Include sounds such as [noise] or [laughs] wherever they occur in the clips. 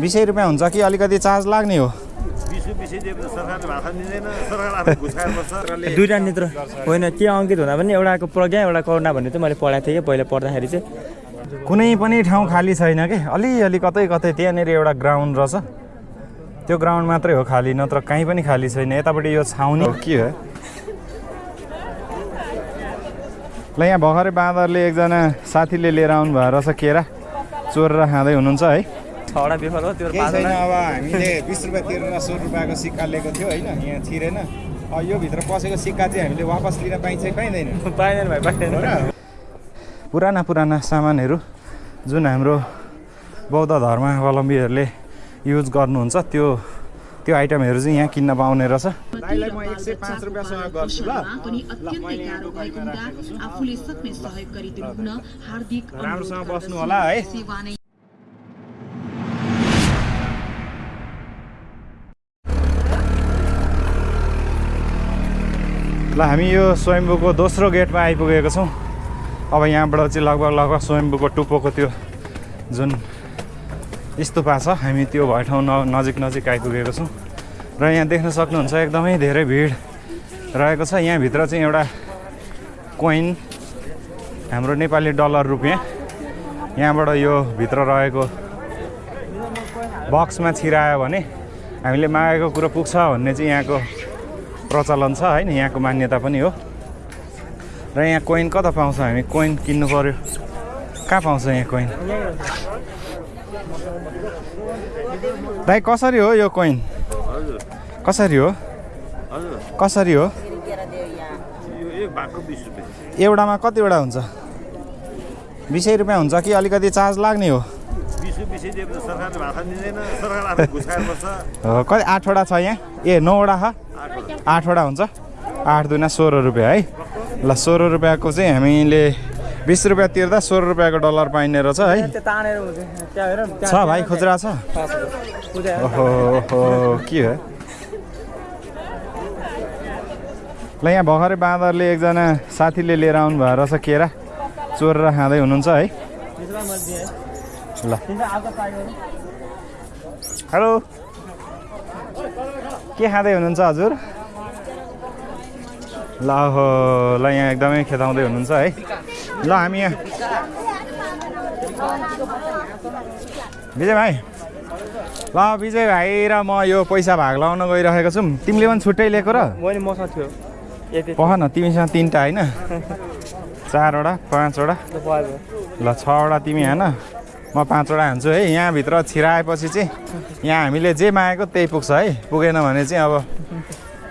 बिसै रुपियाँ हुन्छ कि अलिकति चार्ज लाग्ने हो? दुईवटा नेत्र। होइन के अङ्कित हुँदा पनि एउटाको प्रज्ञा एउटा करुणा भन्ने चाहिँ मैले पढाएको थिएँ कि पहिला पढ्दाखेरि चाहिँ। कुनै पनि ठाउँ खाली छैन कि? अलिअलि कतै कतै त्यहाँनिर एउटा ग्राउन्ड रहेछ। त्यो ग्राउन्ड मात्रै हो खाली नत्र कहीँ पनि खाली छैन। यतापट्टि यो छाउनी। हो के हो? ल यहाँ भर्खरै बाँदरले एकजना साथीले लिएर आउनु भएको रहेछ केरा। चोरेर खाँदै हुनुहुन्छ है। छवटा बेफर हो त्यो छैन अब हामीले बिस रुपियाँ तिरेर सौ रुपियाँको सिक्का लिएको थियो होइन यहाँ छिरेन यो भित्र पसेको सिक्का चाहिँ हामीले वापस लिन पाइन्छ कि पाइँदैन? पाइँदैन भाइ पाइँदैन। पुराना पुराना सामानहरू जुन हाम्रो बौद्ध धर्मावलम्बीहरूले युज गर्नुहुन्छ त्यो त्यो आइटमहरू चाहिँ यहाँ किन्न पाउने रहेछ। दाइलाई म एक सय ल हामी यो स्वयम्भूको दोस्रो गेटमा आइपुगेको छौँ। अब यहाँबाट चाहिँ लगभग लगभग स्वयम्भूको टुप्पोको त्यो जुन स्तुपा छ हामी त्यो भए ठाउँ न नजिक नजिक आइपुगेको छौँ। र यहाँ देख्न सक्नुहुन्छ एकदमै धेरै भिड रहेको छ। यहाँभित्र चाहिँ एउटा कोइन हाम्रो नेपाली डलर रुपियाँ। यहाँबाट यो भित्र रहेको बक्समा छिरायो भने हामीले मागेको कुरो पुग्छ भन्ने चाहिँ यहाँको प्रचलन छ होइन यहाँको मान्यता पनि हो। र यहाँ कोइन कता पाउँछ हामी? कोइन किन्नु पऱ्यो कहाँ पाउँछ यहाँ कोइन दाइ कसरी हो यो कोइन कसरी हो? कसरी हो? एउटामा कतिवटा हुन्छ? बिसै रुपियाँ हुन्छ कि अलिकति चार्ज लाग्ने हो? कति आठवटा छ यहाँ? ए नौवटा छ आठवटा। हुन्छ। आठ दुना सोह्र रुपियाँ है? ल सोह्र रुपियाँको चाहिँ हामीले बिस रुपियाँ तिर्दा सोह्र रुपियाँको डलर पाइने रहेछ है? छ भाइ खुद्रा छ? ओहो ओहो के हो? ल यहाँ भर्खरै बाँदरले एकजना साथीले लिएर आउनु भएको रहेछ केरा। चोरेर खाँदै हुनुहुन्छ है। ल। हेलो। के खाँदै हुनुहुन्छ हजुर? ल हो ल यहाँ एकदमै खेताउँदै हुनुहुन्छ है। ल हामी यहाँ। विजय भाइ। ल विजय भाइ र म यो पैसा भाग लगाउन गइरहेको छु। तिमीले पनि छुट्टै लिएको र? मैले मसँग थियो। पख न तिमीसँग तिनवटा होइन। [laughs] चारवटा पाँचवटा। ल छवटा तिमी हान। म पाँचवटा हान्छु है। यहाँभित्र छिराएपछि चाहिँ यहाँ हामीले जे मागेको त्यही पुग्छ है। पुगेन भने चाहिँ अब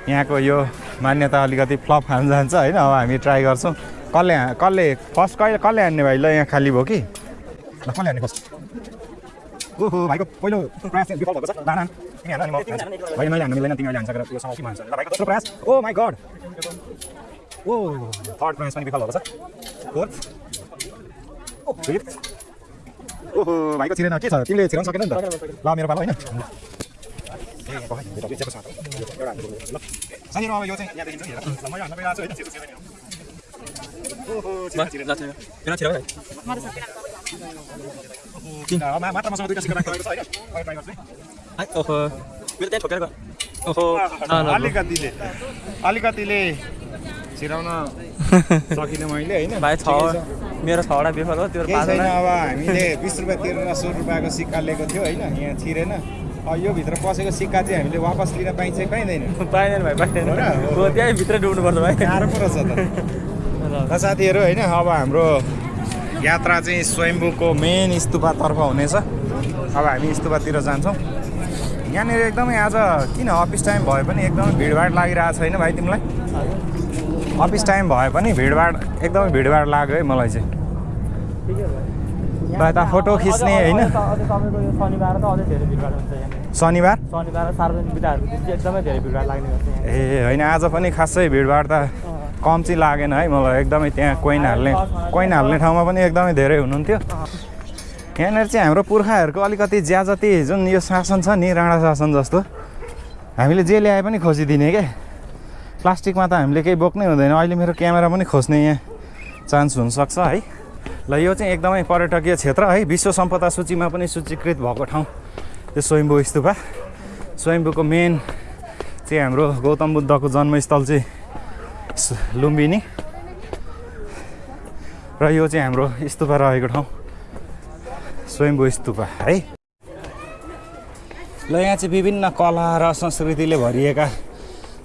यहाँको यो मान्यता अलिकति फ्लप खान जान्छ होइन। अब हामी ट्राई गर्छौँ। कसले कसले फर्स्ट कहिले कसले हान्ने भाइ? ल यहाँ खाली भयो कि। ल कसले हान्ने फर्स्ट? ओहो भाइको पहिलो प्रयास विफल भएको छ। लान तिमी हान अनि म। भाइ मैले हान्नु मिल्दैन तिमीले हान्छ यो समय के भन्छ। ल भाइको दोस्रो प्रयास। Oh my god oh third प्रयास पनि विफल भएको छ। फोर्थ फिफ्थ ओहो भाइको छिरेन के छ तिमीले छिराउनु सकेन नि त ल मेरो पालो होइन अब यो चाहिँ मात्र मसँग दुईवटा सिक्का राखेको छ ओहो मेरो त्यहाँ ठोकेर ओहो अलिकतिले अलिकतिले छिराउन [laughs] सकिनँ मैले होइन? भाइ छ मेरो छवटा बेफर हो त्यो छैन अब हामीले बिस रुपियाँ तिरेर सौ रुपियाँको सिक्का लिएको थियो होइन? यहाँ छिरेन। यो भित्र पसेको सिक्का चाहिँ हामीले वापस लिन पाइन्छ कि पाइँदैन? पाइँदैन भाइ पाइँदैन। त्यहीँ भित्र डुब्नुपर्छ भाइ। गाह्रो पो रहेछ त। [laughs] साथीहरू होइन? अब हाम्रो यात्रा चाहिँ स्वयम्भूको मेन स्तुपातर्फ हुनेछ। अब हामी स्तुपातिर जान्छौँ। यहाँनिर एकदमै आज किन अफिस टाइम भए पनि एकदमै भिडभाड लागिरहेको छैन भाइ तिमीलाई? अफिस टाइम भए पनि भिडभाड एकदमै भिडभाड लाग्यो है मलाई चाहिँ। यता फोटो खिच्ने होइन। शनिबार ए होइन आज पनि खासै भिडभाड त कम चाहिँ लागेन है मलाई। एकदमै त्यहाँ कोइन हाल्ने कोइन हाल्ने ठाउँमा पनि एकदमै धेरै हुनुहुन्थ्यो। यहाँनिर चाहिँ हाम्रो पुर्खाहरूको अलिकति ज्याजती जुन यो शासन छ नि राणा शासन जस्तो हामीले जे ल्याए पनि खोजिदिने क्या प्लास्टिकमा त हामीले केही बोक्नै हुँदैन। अहिले मेरो क्यामेरा पनि खोज्ने यहाँ चान्स हुनसक्छ है। ल यो चाहिँ एकदमै पर्यटकीय क्षेत्र है। विश्व सम्पदा सूचीमा पनि सूचीकृत भएको ठाउँ। त्यो स्वयम्भू स्तुपा। स्वयम्भूको मेन चाहिँ हाम्रो गौतम बुद्धको जन्मस्थल चाहिँ लुम्बिनी। र यो चाहिँ हाम्रो स्तुपा रहेको ठाउँ। स्वयम्भू स्तुपा है। ल यहाँ चाहिँ विभिन्न कला र संस्कृतिले भरिएका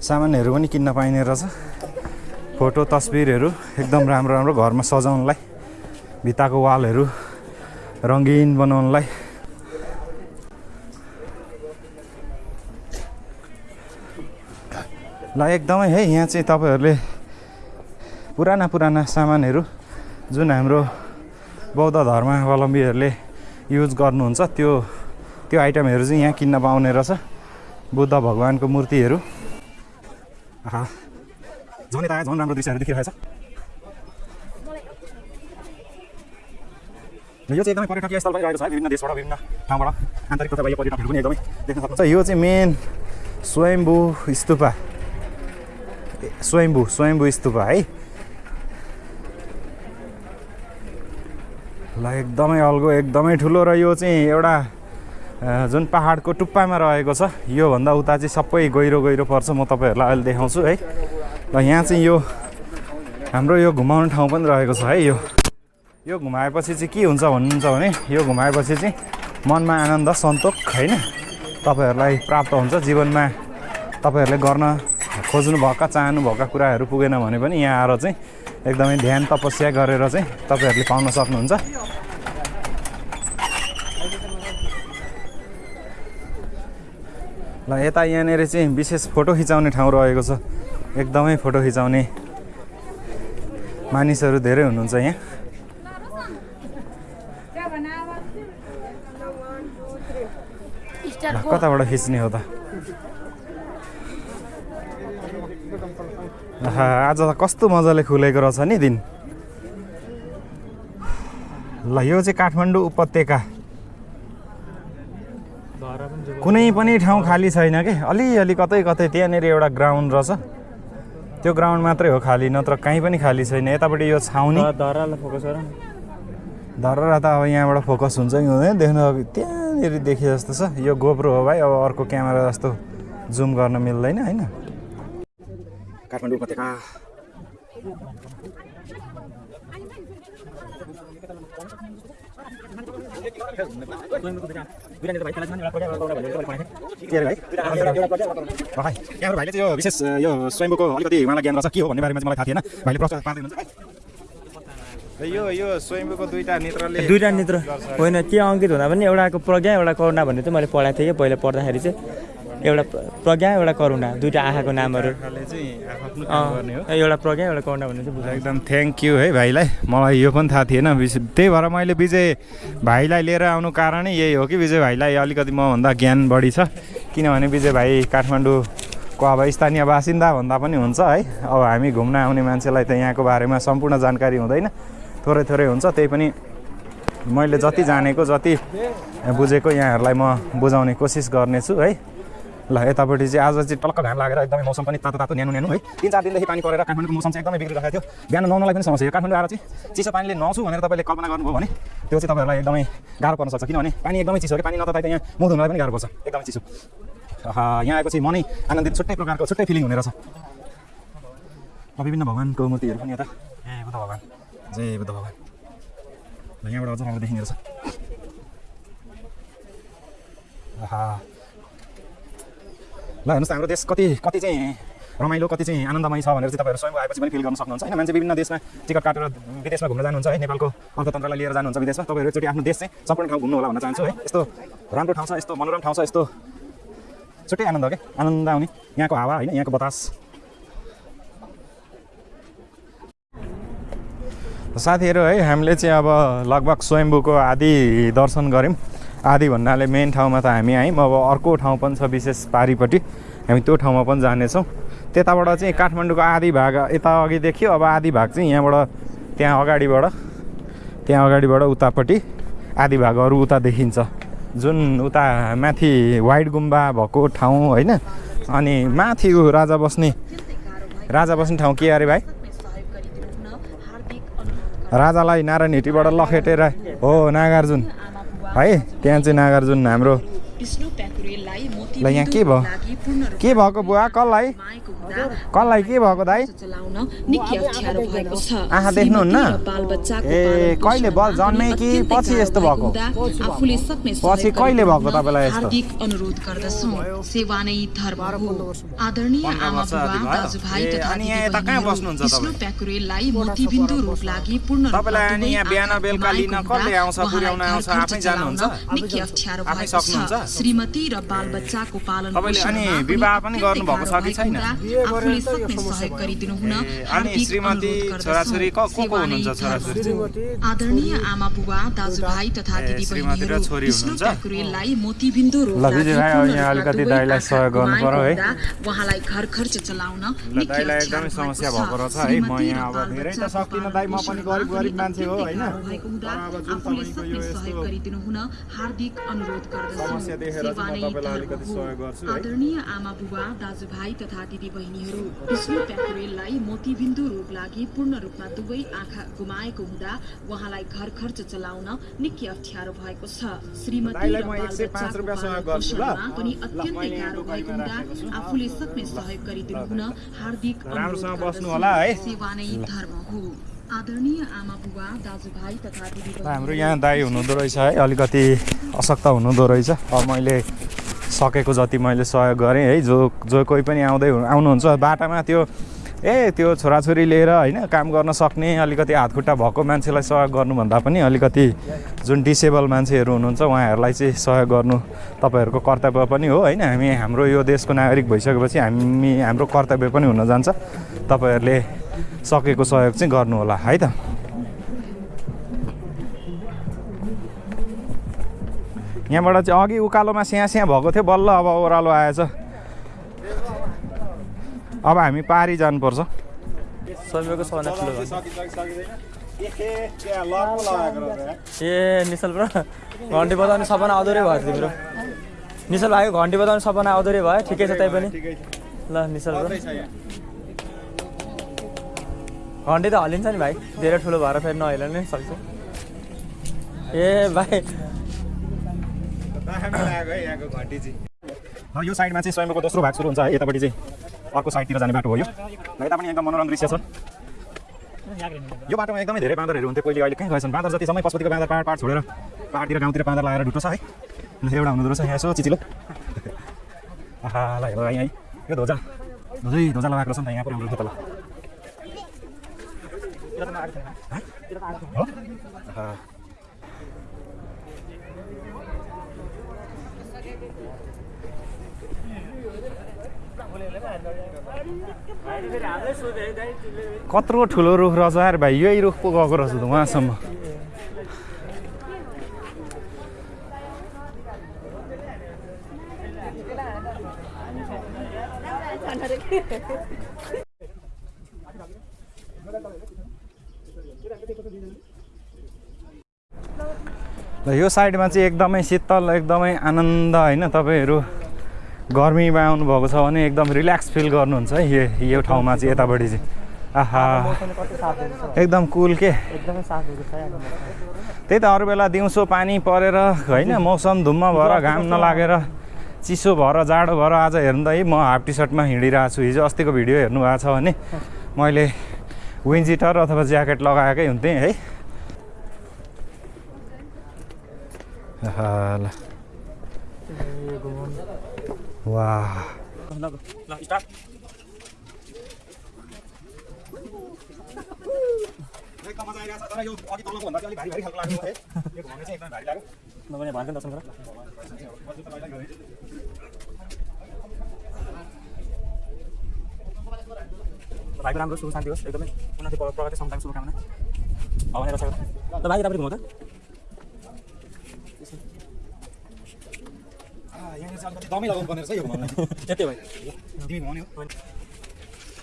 सामानहरू पनि किन्न पाइने रहेछ। फोटो तस्बिरहरू एकदम राम्रो राम्रो घरमा सजाउनलाई भित्ताको वालहरू रङ्गीन बनाउनलाई। ल एकदमै है यहाँ चाहिँ तपाईँहरूले पुराना पुराना सामानहरू जुन हाम्रो बौद्ध धर्मावलम्बीहरूले युज गर्नुहुन्छ त्यो त्यो आइटमहरू चाहिँ यहाँ किन्न पाउने रहेछ। बुद्ध भगवान्को मूर्तिहरू। आहा झन् यता झन् राम्रो दृश्यहरू देखिरहेछ यो चाहिँ एकदमै पर्यटकीय स्थल पनि रहेको छ है विभिन्न देशबाट विभिन्न ठाउँबाट आन्तरिक तथा पर्यटकहरू पनि एकदमै देख्न सक्नुहुन्छ यो चाहिँ मेन स्वयम्भू स्तुपा स्वयम्भू स्वयम्भू स्तुपा है ल एकदमै अल्गो एकदमै ठुलो र यो चाहिँ एउटा जुन पहाडको टुप्पामा रहेको छ योभन्दा उता चाहिँ सबै गहिरो गहिरो पर्छ। म तपाईँहरूलाई अहिले देखाउँछु है। र यहाँ चाहिँ यो हाम्रो यो घुमाउने ठाउँ पनि रहेको छ है यो। यो घुमाएपछि चाहिँ के हुन्छ भन्नुहुन्छ भने यो घुमाएपछि चाहिँ मनमा आनन्द सन्तोक होइन? तपाईँहरूलाई प्राप्त हुन्छ। जीवनमा तपाईँहरूले गर्न खोज्नुभएका चाहनुभएका कुराहरू पुगेन भने पनि यहाँ आएर चाहिँ एकदमै ध्यान तपस्या गरेर चाहिँ तपाईँहरूले पाउन सक्नुहुन्छ। ल यता यहाँनिर चाहिँ विशेष फोटो खिचाउने ठाउँ रहेको छ। एकदमै फोटो खिचाउने मानिसहरू धेरै हुनुहुन्छ यहाँ। कताबाट खिच्ने हो त? आज त कस्तो मजाले खुलेको रहेछ नि दिन। ल यो चाहिँ काठमाडौँ उपत्यका कुनै पनि ठाउँ खाली छैन कि? अलिअलि कतै कतै त्यहाँनिर एउटा ग्राउन्ड रहेछ। त्यो ग्राउन्ड मात्रै हो खाली नत्र कहीँ पनि खाली छैन। यतापट्टि यो छाउनी। धरालाई फोकस गर। न धरेर त अब यहाँबाट फोकस हुन्छ कि हुँदैन। देख्न अब त्यहाँनिर देखे जस्तो छ। यो गोप्रो हो भाइ। अब अर्को क्यामेरा जस्तो जुम गर्न मिल्दैन होइन? काठमाडौँ उपत्यका। यहाँबाट भाइले चाहिँ यो विशेष यो स्वयम्भूको अलिकति उहाँलाई ज्ञान रहेछ के हो भन्ने बारेमा चाहिँ मलाई थाहा थिएन भाइले प्रश्न पार्दै हुनुहुन्छ यो यो स्वयम्भूको दुईवटा नेत्रले दुइटा नेत्र होइन के अङ्कित हुँदा पनि एउटाको प्रज्ञा एउटा करुणा भन्ने चाहिँ मैले पढाएको थिएँ कि पहिला पढ्दाखेरि चाहिँ एउटा प्र- प्रज्ञा एउटा करुणा दुइटा आँखाको नामहरू। एउटा प्रज्ञा एउटा करुणा भन्ने चाहिँ एकदम थ्याङ्क यू है भाइलाई। मलाई यो पनि थाहा थिएन। त्यही भएर मैले विजय भाइलाई लिएर आउनु कारणै यही हो कि विजय भाइलाई अलिकति मभन्दा ज्ञान बढी छ। किनभने विजय भाइ काठमाडौँको अब स्थानीय बासिन्दा भन्दा पनि हुन्छ है। अब हामी घुम्न आउने मान्छेलाई त यहाँको बारेमा सम्पूर्ण जानकारी हुँदैन। थोरै थोरै हुन्छ। त्यही पनि मैले जति जानेको जति बुझेको यहाँहरूलाई म बुझाउने कोसिस गर्नेछु है। ल यतापट्टि चाहिँ आज चाहिँ टलक्क घाम लागेर एकदमै मौसम पनि तातो तातो न्यानो न्यानो है। तिन चार दिनदेखि पानी परेर काठमाडौँको मौसम चाहिँ एकदमै बिग्रिरहेको थियो। बिहान नुहाउनलाई पनि समस्या काठमाडौँ आएर चाहिँ चिसो पानीले नुहाउँछु भनेर तपाईँले कल्पना गर्नुभयो भने त्यो चाहिँ तपाईँहरूलाई एकदमै गाह्रो पर्न सक्छ। किनभने पानी एकदमै चिसो कि पानी त यहाँ मुख धुनलाई पनि गाह्रो पर्छ। एकदमै चिसो। यहाँ आएपछि मनै आनन्दित छुट्टै प्रकारको छुट्टै फिलिङ हुने रहेछ विभिन्न भगवान्को मूर्तिहरू पनि यता। ए बुद्ध भगवान्। जय बुद्ध भगवान्। यहाँबाट अझ राम्रो देखिने रहेछ। ल हेर्नुहोस् हाम्रो देश कति कति चाहिँ रमाइलो कति चाहिँ आनन्दमय छ भनेर चाहिँ तपाईँहरू स्वयं आएपछि पनि फिल गर्न सक्नुहुन्छ। होइन मान्छे विभिन्न देशमा टिकट काटेर विदेशमा घुम्न जानुहुन्छ है नेपालको अर्थतन्त्रलाई लिएर जानुहुन्छ विदेशमा। तपाईँहरू एकचोटि आफ्नो देश चाहिँ सम्पूर्ण ठाउँ घुम्नु होला भन्न चाहन्छु है। यस्तो राम्रो ठाउँ छ यस्तो मनोरम ठाउँ छ यस्तो छुट्टै आनन्द हो क्या? आनन्द आउने। यहाँको हावा होइन यहाँको बतास। साथीहरू है हामीले चाहिँ अब लगभग स्वयम्भूको आदि दर्शन गऱ्यौँ। आदि भन्नाले मेन ठाउँमा त हामी आयौँ। अब अर्को ठाउँ पनि छ विशेष पारिपट्टि। हामी त्यो ठाउँमा पनि जानेछौँ। त्यताबाट चाहिँ काठमाडौँको आदि भाग यता अघि देखियो। अब आदि भाग चाहिँ यहाँबाट त्यहाँ अगाडिबाट त्यहाँ अगाडिबाट उतापट्टि आदि भागहरू उता देखिन्छ। जुन उता माथि वाइट गुम्बा भएको ठाउँ होइन। अनि माथि राजा बस्ने राजा बस्ने ठाउँ के अरे भाइ? राजालाई नारायण हिटीबाट लखेटेर हो नागार्जुन। है त्यहाँ चाहिँ नागार्जुन हाम्रो यहाँ के भयो? के भएको बुवा कसलाई कसलाई के भएको दाइ चलाउन निकै अप्ठ्यारो भएको छ आँखा देख्नुहुन्न? श्रीमती र बालबच्चाको ए, पालन कहिले बल जन्मे कि पछि यस्तो भएको पछि कहिले भएको तपाईँलाई यस्तो? हार्दिक अनुरोध गर्दछौँ सेवा नै धर्म हो आदरणीय पन्ध्र आमा वर्ष बुबा अघि भयो? दाजुभाइ ए, तथा अनि यहाँ यता कहाँ दिदीबहिनीहरू बस्नुहुन्छ विष्णु तपाईँ? प्याकुरेललाई मोतीबिन्दु रोग लागि पूर्ण रूपमा तपाईँलाई अनि दुवै यहाँ बिहान आँखा बेलुका लिन गुमाएको कसले हुँदा आउँछ, पुर्याउन उहाँलाई आउँछ, घर आफै खर्च जानुहुन्छ? चलाउन निकै अप्ठ्यारो आफै भएको सक्नुहुन्छ? छ श्रीमती र बालबच्चाको पालन तपाईँले अनि पोषणमा विवाह पनि अत्यन्तै गर्नुभएको छ कि गाह्रो छैन? आफूले सक्ने सहयोग गरिदिनु हुन श्रीमती, अनुरोध गर्दछौँ। छोराछोरी को- को हुनुहुन्छ छोराछोरी? आदरणीय आमा बुबा दाजुभाइ तथा दिदी विष्णु मोतीबिन्दु उहाँलाई घर खर्च चलाउन एकदमै समस्या भएको रहेछ छ। है। म यहाँ अब धेरै त सक्दिनँ दाइ, म पनि गरिब गरिब मान्छे हो, होइन? आफूले सक्ने सहयोग गरिदिनु हुन हार्दिक अनुरोध गर्दछौँ। आदरणीय आमा बुबा दाजुभाइ तथा दिदीबहिनीहरू विष्णु प्याकुरेललाई मोतीबिन्दु रोग लागि पूर्ण रूपमा दुवै आँखा गुमाएको हुँदा उहाँलाई घर खर्च चलाउन निकै अप्ठ्यारो भएको छ श्रीमती र दाइलाई म 105 बालबच्चाको रुपियाँ सहयोग पालन गर्छु, ल? पोषणमा पनि अत्यन्तै गाह्रो भएको हुँदा। आफूले सक्ने सहयोग गरिदिनु हुन हार्दिक अनुरोध राम्रोसँग बस्नु गर्दछौँ। होला है। सेवा नै धर्म हो आदरणीय आमा बुबा दाजुभाइ तथा हाम्रो यहाँ दाई हुनुहुँदो रहेछ है अलिकति अशक्त हुनुहुँदो रहेछ अब मैले सकेको जति मैले सहयोग गरेँ है जो जो कोही पनि आउँदै आउनुहुन्छ बाटामा त्यो ए त्यो छोराछोरी लिएर होइन काम गर्न सक्ने अलिकति हातखुट्टा भएको मान्छेलाई सहयोग गर्नुभन्दा पनि अलिकति जुन डिसेबल मान्छेहरू हुनुहुन्छ उहाँहरूलाई चाहिँ सहयोग गर्नु तपाईँहरूको कर्तव्य पनि हो होइन। हामी हाम्रो यो देशको नागरिक भइसकेपछि हामी हाम्रो कर्तव्य पनि हुन जान्छ। तपाईँहरूले सकेको सहयोग चाहिँ गर्नु होला है त। यहाँबाट चाहिँ अघि उकालोमा स्याहाँ स्याहाँ भएको थियो। बल्ल अब ओह्रालो आएछ। अब हामी पारी जानुपर्छ। ए निशल ब्रो घन्टी बजाउने सपना अधुरै भयो तिम्रो। निशल भाइको घन्टी बजाउने सपना अधुरै भयो ठिकै छ तै पनि ल निशल ब्रो। घन्टी त हल्लिन्छ नि भाइ धेरै ठुलो भएर फेरि नहिल्न सक्छ। ए भाइ यो साइडमा चाहिँ स्वयंको दोस्रो भाग सुरु हुन्छ है यतापट्टि चाहिँ अर्को साइडतिर जाने बाटो हो यो। यता पनि एकदम मनोरम दृश्य छ। यो बाटोमा एकदमै धेरै बाँदरहरू हुन्थ्यो पहिले अहिले कहीँ गएछन्। बाँदर जति समय पशुपतिको बाँदर पाहाड पाहाड छोडेर पाहाडतिर गाउँतिर बाँदर लगाएर ढुट्टो छ है। ल एउटा हुँदो रहेछ यहाँ यसो चिचिलो। आहा ल हेर यहाँ। है यो ध्वजा। ध्वजै ध्वजा लगाएको रहेछ नि त यहाँ राम्रो तल हो? कत्रो ठुलो रुख रहेछ यार भाइ यही रुख पो गएको रहेछ त उहाँसम्म। ल यो साइडमा चाहिँ एकदमै शीतल एकदमै आनन्द होइन तपाईँहरू गर्मीमा आउनुभएको छ भने एकदम रिल्याक्स फिल गर्नुहुन्छ है यो यो ठाउँमा चाहिँ यतापट्टि चाहिँ। आहा। एकदम कुल के? त्यही त अरू बेला दिउँसो पानी परेर होइन मौसम धुम्म भएर घाम नलागेर चिसो भएर जाडो भएर आज हेर्नु त है म हाफ टी सर्टमा हिँडिरहेको छु। हिजो अस्तिको भिडियो हेर्नु भएको छ भने मैले विन्जिटर अथवा ज्याकेट लगाएकै हुन्थेँ है आहा, भाइको राम्रो सुख शान्ति होस् एकदमै उन्नति प्र- प्रगति समताको शुभकामना। ल भाइ तपाईँ घुमाउ दमै लगाउनु पर्ने रहेछ यो घुमाउन यति भाइ तिमी घुमाउने हो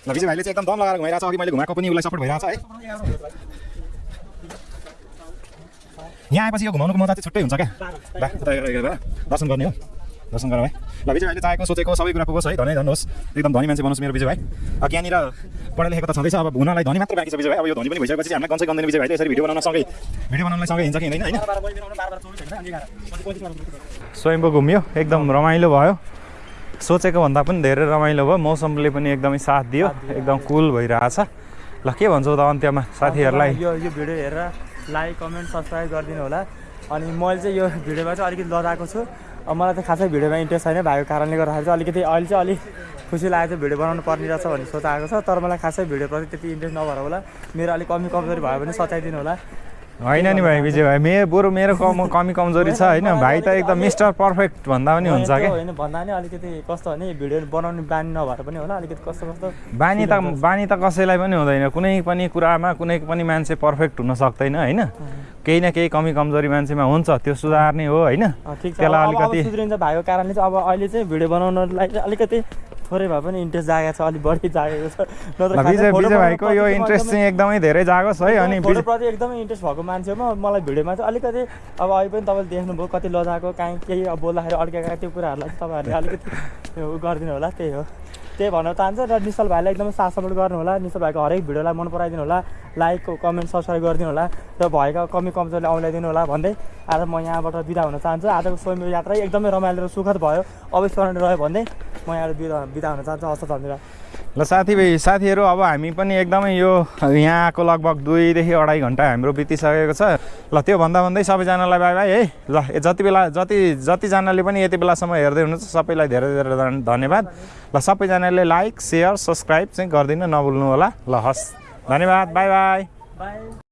ल विजय भाइले चाहिँ एकदम दम लगाएर घुमाइरहेको छ अघि मैले घुमाएको पनि उसलाई सपोर्ट भइरहेको छ है। यहाँ आएपछि यो घुमाउनुको मजा चाहिँ छुट्टै हुन्छ क्या। दर्शन गर्ने हो। दर्शन गरौँ है ल विजय भाइले चाहेको सोचेको सबै कुरा पुगोस् है धनी धन्नुहोस्। एकदम धनी मान्छे बनोस् मेरो विजय भाइ। अब यहाँनिर पढा लेखेको त छँदैछ अब हुनलाई धनी मात्र बाँकी छ विजय भाइ। अब यो धनी पनि भइसकेपछि हामीलाई कन्सै गन्दैन विजय भाइले यसरी भिडियो बनाउन सँगै भिडियो बनाउनलाई सँगै हिँड्छ कि हिँड्दैन होइन? स्वयम्भू घुम्यो एकदम रमाइलो भयो। सोचेको भन्दा पनि धेरै रमाइलो भयो। मौसमले पनि एकदमै साथ दियो एकदम कुल भइरहेछ। ल के भन्छौ त अन्त्यमा साथीहरूलाई? यो यो भिडियो हेरेर लाइक कमेन्ट सब्सक्राइब गरिदिनु होला। अनि मैले चाहिँ यो भिडियोमा चाहिँ अलिकति लजाएको छु। अब मलाई चाहिँ खासै भिडियोमा इन्ट्रेस्ट छैन भएको कारणले गर्दाखेरि चाहिँ अलिकति अहिले चाहिँ अलिक खुसी लागेको थियो भिडियो बनाउनु पर्ने रहेछ भन्ने सोच आएको छ तर मलाई खासै भिडियोप्रति त्यति इन्ट्रेस्ट नभएर होला। मेरो अलिक कमी कमजोरी भयो भने सच्याइदिनु होला। होइन नि भाइ विजय भाइ मेरो बरु मेरो कम कमी कमजोरी छ होइन? भाइ त एकदम मिस्टर पर्फेक्ट भन्दा पनि हुन्छ क्या होइन भन्दा नि अलिकति कस्तो भने भिडियो बनाउने बानी नभएर पनि होला अलिकति कस्तो कस्तो बानी त बानी त कसैलाई पनि हुँदैन। कुनै पनि कुरामा कुनै पनि मान्छे पर्फेक्ट हुन सक्दैन होइन? केही न केही कमी कमजोरी मान्छेमा हुन्छ त्यो सुधार्ने हो होइन? त्यसलाई अलिकति सुध्रिन्छ भएको कारणले चाहिँ अब अहिले चाहिँ भिडियो बनाउनलाई चाहिँ अलिकति थोरै भए पनि इन्ट्रेस्ट जागेको छ अलिक बढी जागेको छ। विजय विजय भाइको यो इन्ट्रेस्ट चाहिँ एकदमै धेरै जागोस् है अनि फोटोप्रति एकदमै इन्ट्रेस्ट भएको मान्छे हो म मलाई भिडियोमा चाहिँ अलिकति अब अहिले पनि तपाईँले देख्नुभयो कति लजाएको काहीँ केही अब बोल्दाखेरि अड्केका त्यो कुराहरूलाई चाहिँ तपाईँहरूले अलिकति गरिदिनु होला त्यही हो। त्यही भन्न चाहन्छु र निश्चल भाइलाई एकदमै साथ सपोर्ट गर्नु होला निश्चल भाइको हरेक भिडियोलाई मन पराइदिनु होला लाइक कमेन्ट सब्सक्राइब गरिदिनु होला र भएका कमी कमजोरीले औँल्याइदिनु होला भन्दै आज म यहाँबाट बिदा हुन चाहन्छु। आजको स्वयं यात्रा एकदमै रमाइलो र सुखद भयो। अविस्मरणीय रह्यो भन्दै म यहाँबाट बिदा बिदा हुन चाहन्छु हस्त धन्यवाद। ल साथी साथीहरू अब हामी पनि एकदमै यो यहाँ आएको लगभग दुईदेखि अढाई घन्टा हाम्रो बितिसकेको छ। ल त्यो भन्दा भन्दै सबैजनालाई बाई बाई है। ल जति बेला जति जतिजनाले पनि यति बेलासम्म हेर्दै हुनुहुन्छ सबैलाई धेरै धेरै धन- धन्यवाद। ल सबैजनाले लाइक सेयर सब्सक्राइब चाहिँ गरिदिन नभुल्नु होला ल हस्। धन्यवाद बाई बाई